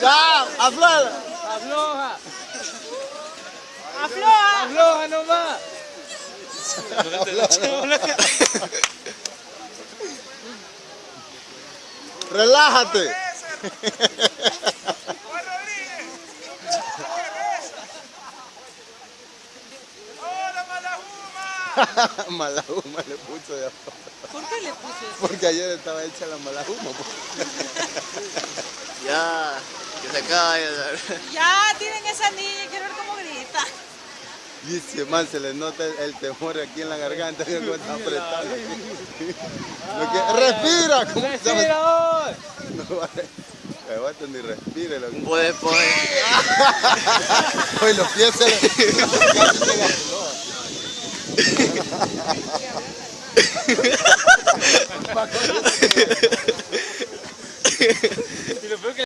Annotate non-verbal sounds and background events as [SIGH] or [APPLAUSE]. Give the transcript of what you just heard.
Ya, afloja. Afloja. Afloja. Afloja nomás. Relájate. [LAUGHS] [LAUGHS] Malahuma le puso de afuera. ¿Por qué le puso eso? Porque ayer estaba hecha la malahuma. pues. [LAUGHS] Ya, que se caiga. Ya, tienen esa niña, quiero ver cómo grita. Dice, man, se le nota el, el temor aquí en la garganta. Cómo está apretado. Lo que- respira. ¿Cómo? Respira hoy. No [LAUGHS] vale. Aguanta ni respire. Lo... Puede poner. Hoy los pies se le... [LAUGHS] y lo peor que